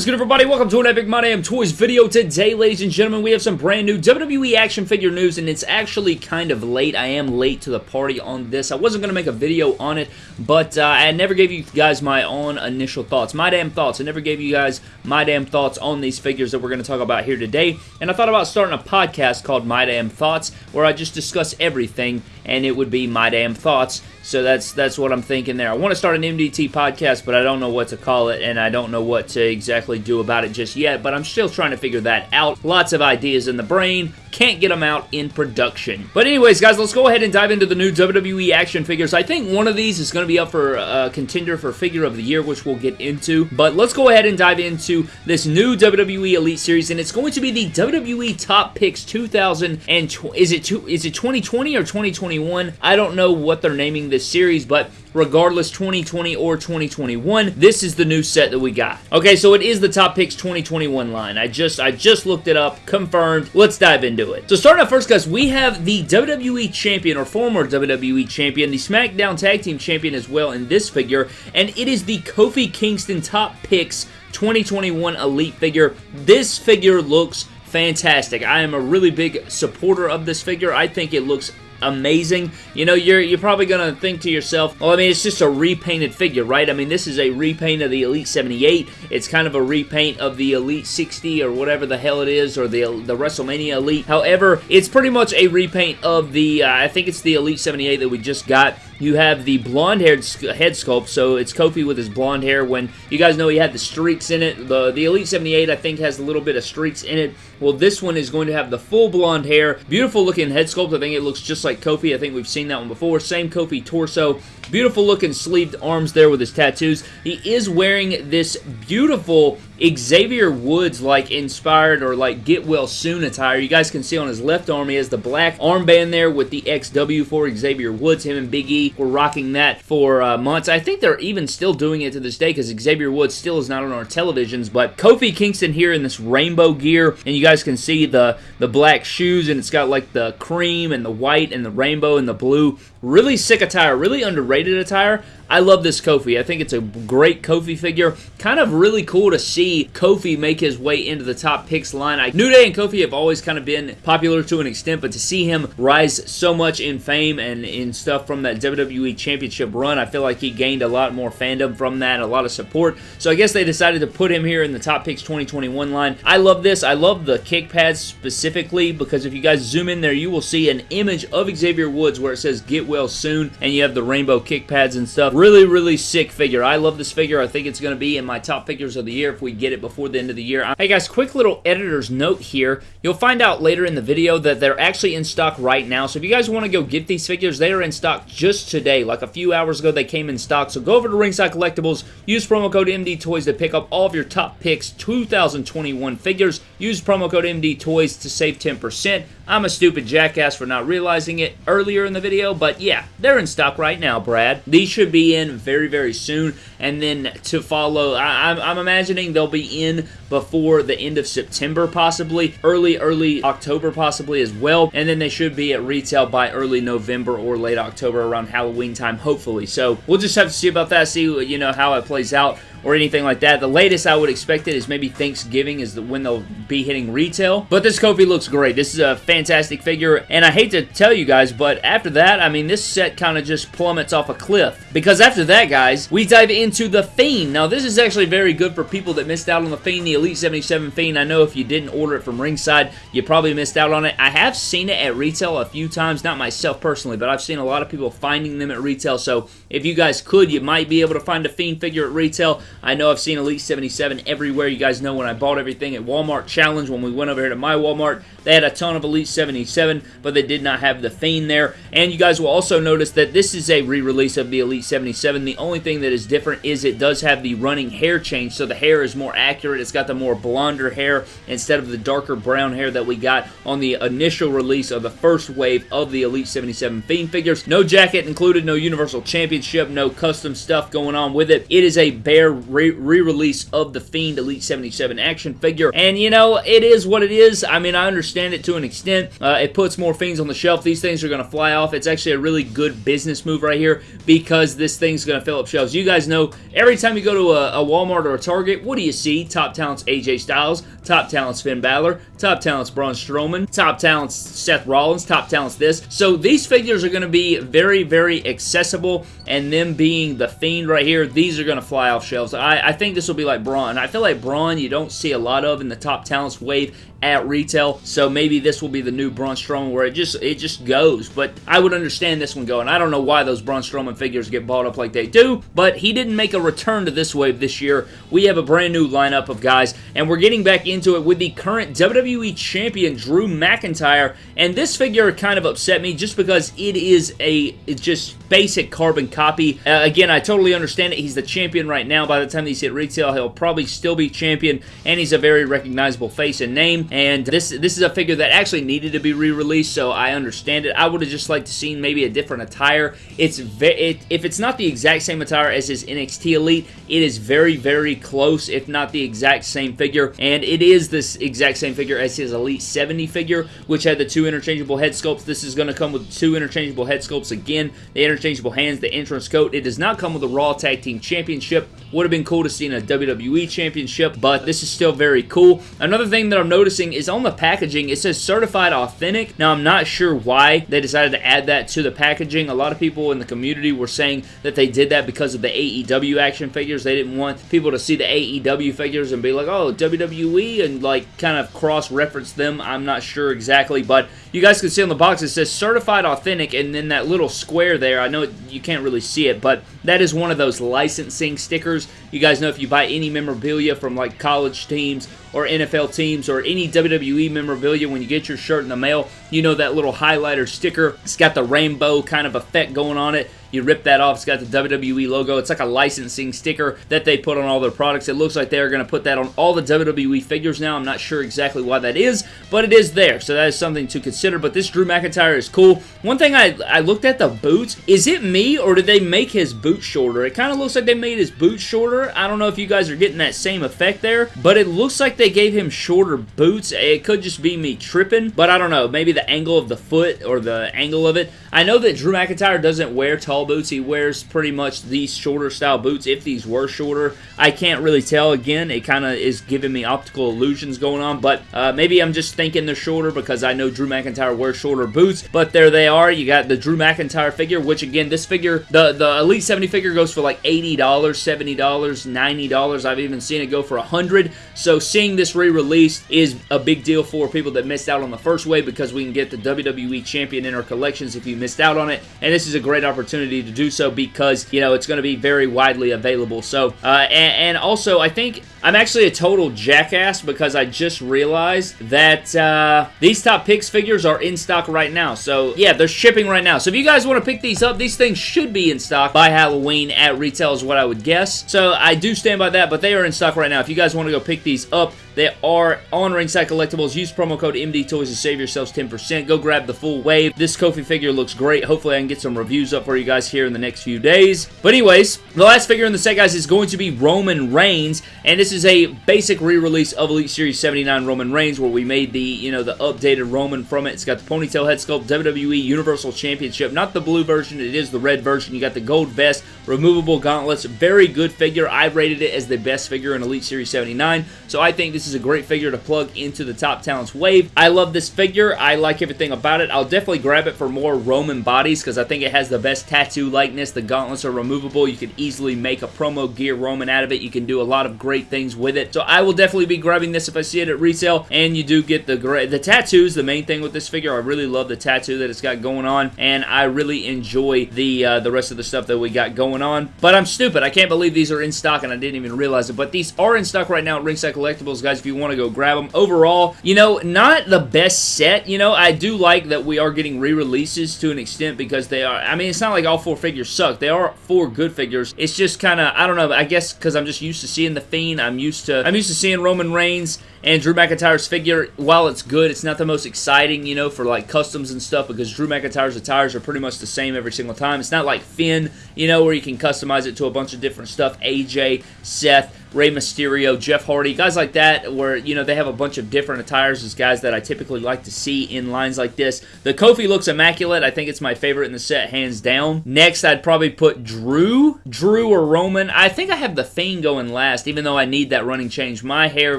is good, everybody? Welcome to an Epic My Damn Toys video. Today, ladies and gentlemen, we have some brand new WWE action figure news, and it's actually kind of late. I am late to the party on this. I wasn't going to make a video on it, but uh, I never gave you guys my own initial thoughts. My damn thoughts. I never gave you guys my damn thoughts on these figures that we're going to talk about here today, and I thought about starting a podcast called My Damn Thoughts, where I just discuss everything, and it would be My Damn Thoughts. So that's that's what I'm thinking there. I want to start an MDT podcast, but I don't know what to call it, and I don't know what to exactly do about it just yet, but I'm still trying to figure that out. Lots of ideas in the brain, can't get them out in production. But anyways, guys, let's go ahead and dive into the new WWE action figures. I think one of these is going to be up for a contender for Figure of the Year, which we'll get into. But let's go ahead and dive into this new WWE Elite Series, and it's going to be the WWE Top Picks 2000 and is it is it 2020 or 2021? I don't know what they're naming this series, but regardless 2020 or 2021 this is the new set that we got. Okay so it is the top picks 2021 line. I just i just looked it up confirmed. Let's dive into it. So starting out first guys we have the wwe champion or former wwe champion the smackdown tag team champion as well in this figure and it is the kofi kingston top picks 2021 elite figure. This figure looks fantastic. I am a really big supporter of this figure. I think it looks amazing. You know, you're you're probably going to think to yourself, well, I mean, it's just a repainted figure, right? I mean, this is a repaint of the Elite 78. It's kind of a repaint of the Elite 60 or whatever the hell it is, or the, the WrestleMania Elite. However, it's pretty much a repaint of the, uh, I think it's the Elite 78 that we just got. You have the blonde-haired head sculpt, so it's Kofi with his blonde hair. When you guys know he had the streaks in it, the, the Elite 78, I think, has a little bit of streaks in it. Well, this one is going to have the full blonde hair. Beautiful looking head sculpt. I think it looks just like Kofi. I think we've seen that one before. Same Kofi torso. Beautiful looking sleeved arms there with his tattoos. He is wearing this beautiful Xavier Woods like inspired or like get well soon attire. You guys can see on his left arm he has the black armband there with the XW for Xavier Woods. Him and Big E were rocking that for uh, months. I think they're even still doing it to this day because Xavier Woods still is not on our televisions. But Kofi Kingston here in this rainbow gear and you guys can see the, the black shoes and it's got like the cream and the white and the rainbow and the blue. Really sick attire, really underrated attire. I love this Kofi. I think it's a great Kofi figure. Kind of really cool to see Kofi make his way into the top picks line. I, New Day and Kofi have always kind of been popular to an extent, but to see him rise so much in fame and in stuff from that WWE Championship run, I feel like he gained a lot more fandom from that, a lot of support. So I guess they decided to put him here in the top picks 2021 line. I love this. I love the kick pads specifically because if you guys zoom in there, you will see an image of Xavier Woods where it says get well soon and you have the rainbow kick pads and stuff really, really sick figure. I love this figure. I think it's going to be in my top figures of the year if we get it before the end of the year. Hey guys, quick little editor's note here. You'll find out later in the video that they're actually in stock right now. So if you guys want to go get these figures, they are in stock just today. Like a few hours ago, they came in stock. So go over to Ringside Collectibles, use promo code MD Toys to pick up all of your top picks 2021 figures. Use promo code MD Toys to save 10%. I'm a stupid jackass for not realizing it earlier in the video, but yeah, they're in stock right now, Brad. These should be in very, very soon, and then to follow, I, am imagining they'll be in before the end of September, possibly, early, early October, possibly as well, and then they should be at retail by early November or late October around Halloween time, hopefully. So we'll just have to see about that, see, you know, how it plays out or anything like that. The latest I would expect it is maybe Thanksgiving is the, when they'll be hitting retail. But this Kofi looks great. This is a fantastic figure, and I hate to tell you guys, but after that, I mean, this set kind of just plummets off a cliff. Because after that, guys, we dive into the Fiend. Now, this is actually very good for people that missed out on the Fiend, the Elite 77 Fiend. I know if you didn't order it from Ringside, you probably missed out on it. I have seen it at retail a few times, not myself personally, but I've seen a lot of people finding them at retail, so if you guys could, you might be able to find a Fiend figure at retail. I know I've seen Elite 77 everywhere. You guys know when I bought everything at Walmart Challenge, when we went over here to my Walmart, they had a ton of Elite 77, but they did not have the Fiend there. And you guys will also notice that this is a re-release of the Elite 77. The only thing that is different is it does have the running hair change, so the hair is more accurate. It's got the more blonder hair instead of the darker brown hair that we got on the initial release of the first wave of the Elite 77 Fiend figures. No jacket included, no Universal Championship, no custom stuff going on with it. It is a bare re-release of the Fiend Elite 77 action figure. And, you know, it is what it is. I mean, I understand it to an extent. Uh, it puts more Fiends on the shelf. These things are going to fly off. It's actually a really good business move right here because this thing's going to fill up shelves. You guys know, every time you go to a, a Walmart or a Target, what do you see? Top talents AJ Styles, top talents Finn Balor, top talents Braun Strowman, top talents Seth Rollins, top talents this. So these figures are going to be very, very accessible, and them being the Fiend right here, these are going to fly off shelves. I, I think this will be like Braun. I feel like Braun you don't see a lot of in the top talents wave at retail. So maybe this will be the new Braun Strowman where it just it just goes. But I would understand this one going. I don't know why those Braun Strowman figures get bought up like they do, but he didn't make a return to this wave this year. We have a brand new lineup of guys, and we're getting back into it with the current WWE Champion Drew McIntyre. And this figure kind of upset me just because it is a it's just basic carbon copy. Uh, again, I totally understand it. He's the champion right now. By the time these hit retail, he'll probably still be champion, and he's a very recognizable face and name and this this is a figure that actually needed to be re-released, so I understand it. I would have just liked to seen maybe a different attire. It's it, if it's not the exact same attire as his NXT Elite, it is very very close, if not the exact same figure, and it is this exact same figure as his Elite 70 figure, which had the two interchangeable head sculpts. This is going to come with two interchangeable head sculpts again, the interchangeable hands, the entrance coat. It does not come with a Raw Tag Team Championship. Would have been cool to see in a WWE Championship, but this is still very cool. Another thing that I'm noticing is on the packaging, it says certified authentic. Now, I'm not sure why they decided to add that to the packaging. A lot of people in the community were saying that they did that because of the AEW action figures. They didn't want people to see the AEW figures and be like, oh, WWE, and like kind of cross-reference them. I'm not sure exactly, but you guys can see on the box it says certified authentic, and then that little square there, I know you can't really see it, but that is one of those licensing stickers. You guys know if you buy any memorabilia from like college teams or NFL teams or any WWE memorabilia, when you get your shirt in the mail, you know that little highlighter sticker. It's got the rainbow kind of effect going on it. You rip that off. It's got the WWE logo. It's like a licensing sticker that they put on all their products. It looks like they're going to put that on all the WWE figures now. I'm not sure exactly why that is, but it is there. So that is something to consider. But this Drew McIntyre is cool. One thing I, I looked at the boots. Is it me or did they make his boots shorter? It kind of looks like they made his boots shorter. I don't know if you guys are getting that same effect there, but it looks like they gave him shorter boots. It could just be me tripping, but I don't know. Maybe the angle of the foot or the angle of it. I know that Drew McIntyre doesn't wear tall boots. He wears pretty much these shorter style boots if these were shorter. I can't really tell. Again, it kind of is giving me optical illusions going on, but uh, maybe I'm just thinking they're shorter because I know Drew McIntyre wears shorter boots, but there they are. You got the Drew McIntyre figure, which again, this figure, the, the Elite 70 figure goes for like $80, $70, $90. I've even seen it go for 100 So seeing this re-released is a big deal for people that missed out on the first wave because we can get the WWE Champion in our collections if you missed out on it, and this is a great opportunity to do so because, you know, it's going to be very widely available. So, uh, and, and, also, I think I'm actually a total jackass because I just realized that uh, these top picks figures are in stock right now. So, yeah, they're shipping right now. So, if you guys want to pick these up, these things should be in stock by Halloween at retail is what I would guess. So, I do stand by that, but they are in stock right now. If you guys want to go pick these up, they are on Ringside Collectibles. Use promo code MD Toys to save yourselves 10%. Go grab the full wave. This Kofi figure looks great. Hopefully, I can get some reviews up for you guys here in the next few days. But anyways, the last figure in the set, guys, is going to be Roman Reigns. And this is a basic re-release of Elite Series 79 Roman Reigns where we made the, you know, the updated Roman from it. It's got the ponytail head sculpt, WWE Universal Championship. Not the blue version. It is the red version. You got the gold vest, removable gauntlets. Very good figure. I rated it as the best figure in Elite Series 79. So I think this is a great figure to plug into the Top Talents wave. I love this figure. I like everything about it. I'll definitely grab it for more Roman bodies because I think it has the best tattoo likeness. The gauntlets are removable. You can easily make a promo gear Roman out of it. You can do a lot of great things with it. So I will definitely be grabbing this if I see it at retail. And you do get the the tattoos, the main thing with this figure. I really love the tattoo that it's got going on. And I really enjoy the, uh, the rest of the stuff that we got going on. But I'm stupid. I can't believe these are in stock and I didn't even realize it. But these are in stock right now at Ringside Collectibles, guys, if you want to go grab them. Overall, you know, not the best set. You know, I do like that we are getting re-releases to an extent because they are, I mean, it's not like all four figures suck. They are four good figures. It's just kind of, I don't know, I guess because I'm just used to seeing The Fiend. I'm used to, I'm used to seeing Roman Reigns And Drew McIntyre's figure, while it's good, it's not the most exciting, you know, for like customs and stuff because Drew McIntyre's attires are pretty much the same every single time. It's not like Finn, you know, where you can customize it to a bunch of different stuff. AJ, Seth, Rey Mysterio, Jeff Hardy, guys like that, where, you know, they have a bunch of different attires as guys that I typically like to see in lines like this. The Kofi looks immaculate. I think it's my favorite in the set, hands down. Next, I'd probably put Drew. Drew or Roman. I think I have the Fiend going last, even though I need that running change. My hair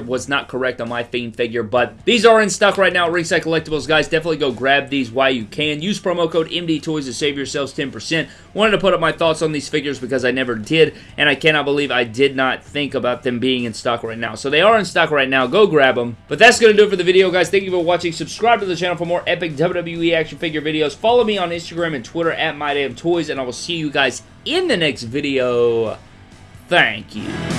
was not correct on my Fiend figure, but these are in stock right now Ringside Collectibles, guys. Definitely go grab these while you can. Use promo code MDTOYS to save yourselves 10%. Wanted to put up my thoughts on these figures because I never did, and I cannot believe I did not think about them being in stock right now. So they are in stock right now. Go grab them. But that's going to do it for the video, guys. Thank you for watching. Subscribe to the channel for more epic WWE action figure videos. Follow me on Instagram and Twitter at MyDamnToys, and I will see you guys in the next video. Thank you.